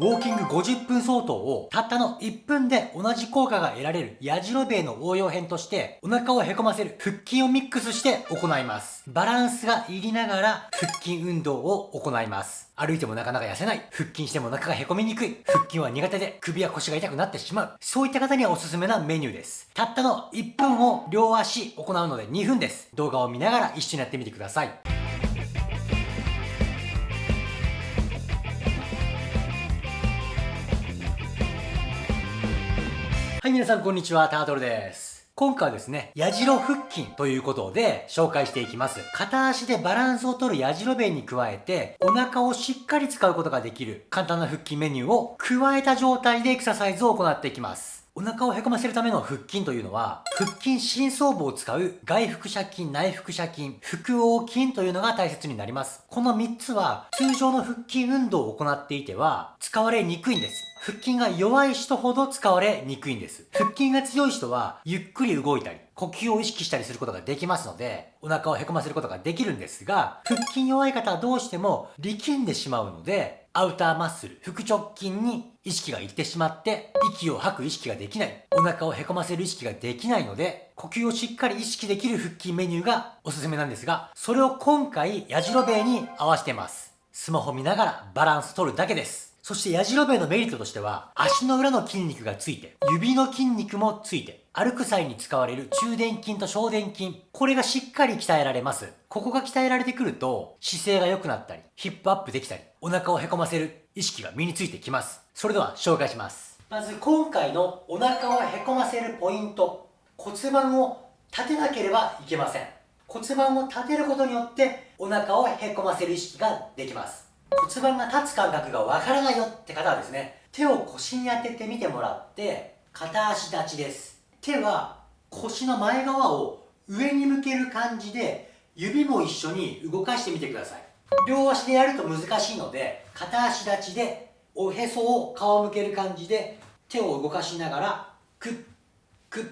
ウォーキング50分相当をたったの1分で同じ効果が得られるやじろべえの応用編としてお腹をへこませる腹筋をミックスして行います。バランスがいりながら腹筋運動を行います。歩いてもなかなか痩せない。腹筋してもお腹がへこみにくい。腹筋は苦手で首や腰が痛くなってしまう。そういった方にはおすすめなメニューです。たったの1分を両足行うので2分です。動画を見ながら一緒にやってみてください。はい、皆さんこんにちは、タートルです。今回はですね、矢印腹筋ということで紹介していきます。片足でバランスをとる矢印弁に加えて、お腹をしっかり使うことができる簡単な腹筋メニューを加えた状態でエクササイズを行っていきます。お腹をへこませるための腹筋というのは、腹筋深層部を使う外腹斜筋、内腹斜筋、腹横筋というのが大切になります。この3つは通常の腹筋運動を行っていては使われにくいんです。腹筋が弱い人ほど使われにくいんです。腹筋が強い人はゆっくり動いたり、呼吸を意識したりすることができますので、お腹をへこませることができるんですが、腹筋弱い方はどうしても力んでしまうので、アウターマッスル、腹直筋に意識がいってしまって、息を吐く意識ができない、お腹をへこませる意識ができないので、呼吸をしっかり意識できる腹筋メニューがおすすめなんですが、それを今回、やじろべえに合わせてます。スマホ見ながらバランス取るだけです。そして矢印のメリットとしては、足の裏の筋肉がついて、指の筋肉もついて、歩く際に使われる中殿筋と小殿筋、これがしっかり鍛えられます。ここが鍛えられてくると、姿勢が良くなったり、ヒップアップできたり、お腹をへこませる意識が身についてきます。それでは紹介します。まず今回のお腹をへこませるポイント、骨盤を立てなければいけません。骨盤を立てることによってお腹をへこませる意識ができます。骨盤が立つ感覚がわからないよって方はですね、手を腰に当ててみてもらって、片足立ちです。手は腰の前側を上に向ける感じで、指も一緒に動かしてみてください。両足でやると難しいので、片足立ちで、おへそを顔向ける感じで、手を動かしながら、くっ、くっ、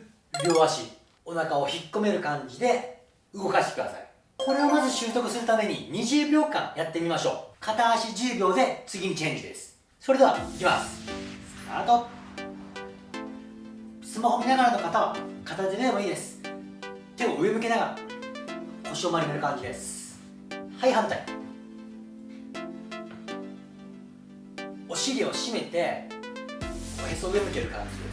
両足、お腹を引っ込める感じで動かしてください。これをまず習得するために20秒間やってみましょう。片足10秒で次にチェンジです。それではいきます。スタート。スマホ見ながらの方は片手でもいいです。手を上向けながら腰を丸める感じです。はい反対。お尻を締めておへそ上向ける感じで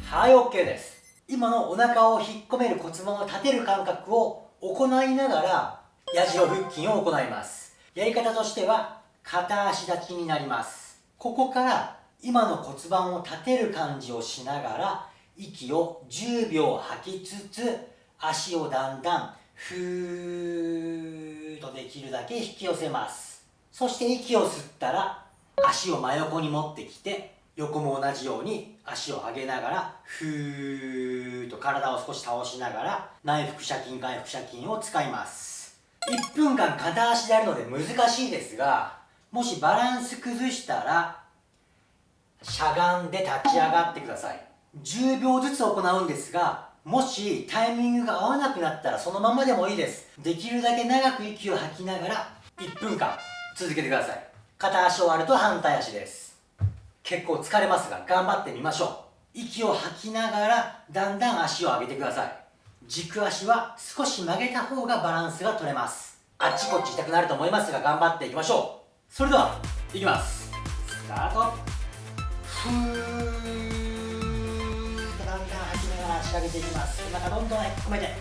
す。はい OK です。今のお腹を引っ込める骨盤を立てる感覚を行いながら、矢印腹筋を行います。やり方としては、片足立ちになります。ここから、今の骨盤を立てる感じをしながら、息を10秒吐きつつ、足をだんだん、ふーっとできるだけ引き寄せます。そして息を吸ったら、足を真横に持ってきて、横も同じように足を上げながら、ふーっと体を少し倒しながら、内腹斜筋、外腹斜筋を使います。1分間片足でやるので難しいですが、もしバランス崩したら、しゃがんで立ち上がってください。10秒ずつ行うんですが、もしタイミングが合わなくなったらそのままでもいいです。できるだけ長く息を吐きながら1分間続けてください。片足終わると反対足です。結構疲れますが頑張ってみましょう。息を吐きながらだんだん足を上げてください。軸足は少し曲げた方がバランスが取れます。あっちこっち痛くなると思いますが頑張っていきましょう。それではいきます。スタート。ふーっとだんだん吐きながら足上げていきます。お腹どんどん込めて。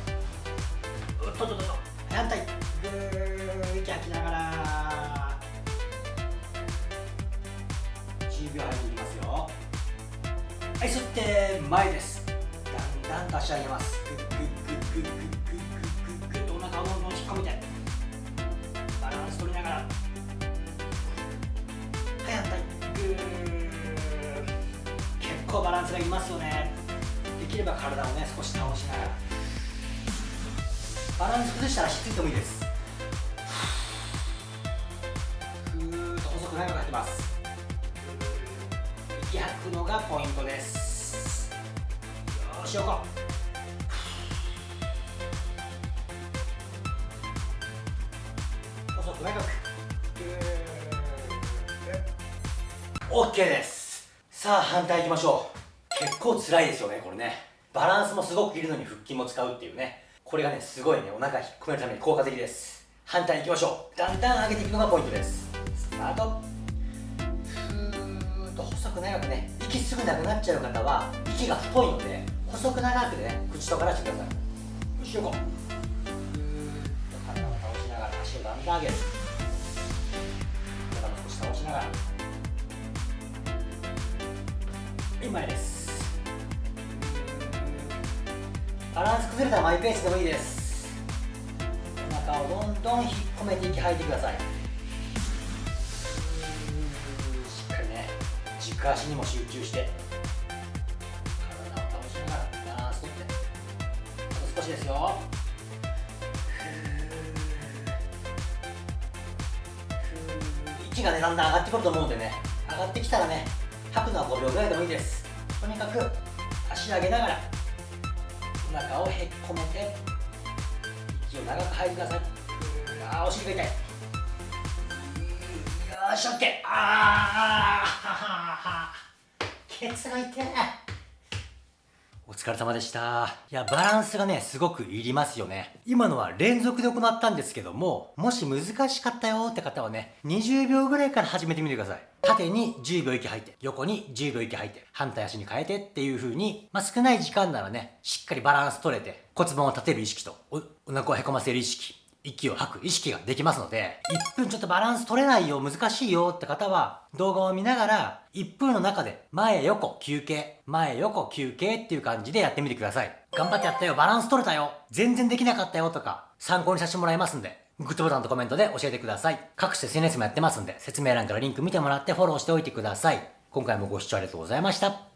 うっとっとっと反対ぐー息吐きながら。秒入っていきますよ。はい吸って前ですだんだんと足上げますグッグッグッグッグッグッグッグッグッとお腹をどんどん引っ込めてバランス取りながらはい反対グー結構バランスがいますよねできれば体をね少し倒しながらバランス崩したらしっついてもいいですふーっと細く長く入ってますき吐くのがポイントです。よし横細く長く OK です。さあ反対行きましょう。結構辛いですよねこれね。バランスもすごくいるのに腹筋も使うっていうね。これがねすごいね。お腹引っ込めるために効果的です。反対行きましょう。だんだん上げていくのがポイントです。スタート。細く長くね息すぐなくなっちゃう方は息が太いので細く長くね口とからしてください。後ろこう。体を倒しながら足をだんだん上げる。体も少し倒しながら。はい前です。バランス崩れたらマイペースでもいいです。お腹をどんどん引っ込めて息吐いてください。軸足にも集中して体を倒しながらバランスとってあと少しですよ。息がねだんだん上がってくると思うんでね上がってきたらね吐くのは5秒ぐらいでもいいです。とにかく足上げながらお腹をへっこめて息を長く吐いてください。あーお尻が痛い。よーし OK ああケツが痛いお疲れ様でした。いや、バランスがね、すごくいりますよね。今のは連続で行ったんですけども、もし難しかったよって方はね、20秒ぐらいから始めてみてください。縦に10秒息吐いて、横に10秒息吐いて、反対足に変えてっていう風に、まあ、少ない時間ならね、しっかりバランス取れて、骨盤を立てる意識と、おお腹をへこませる意識、息を吐く意識ができますので、1分ちょっとバランス取れないよ、難しいよって方は、動画を見ながら、1分の中で、前横休憩、前横休憩っていう感じでやってみてください。頑張ってやったよ、バランス取れたよ、全然できなかったよとか、参考にさせてもらいますんで、グッドボタンとコメントで教えてください。各種 SNS もやってますんで、説明欄からリンク見てもらってフォローしておいてください。今回もご視聴ありがとうございました。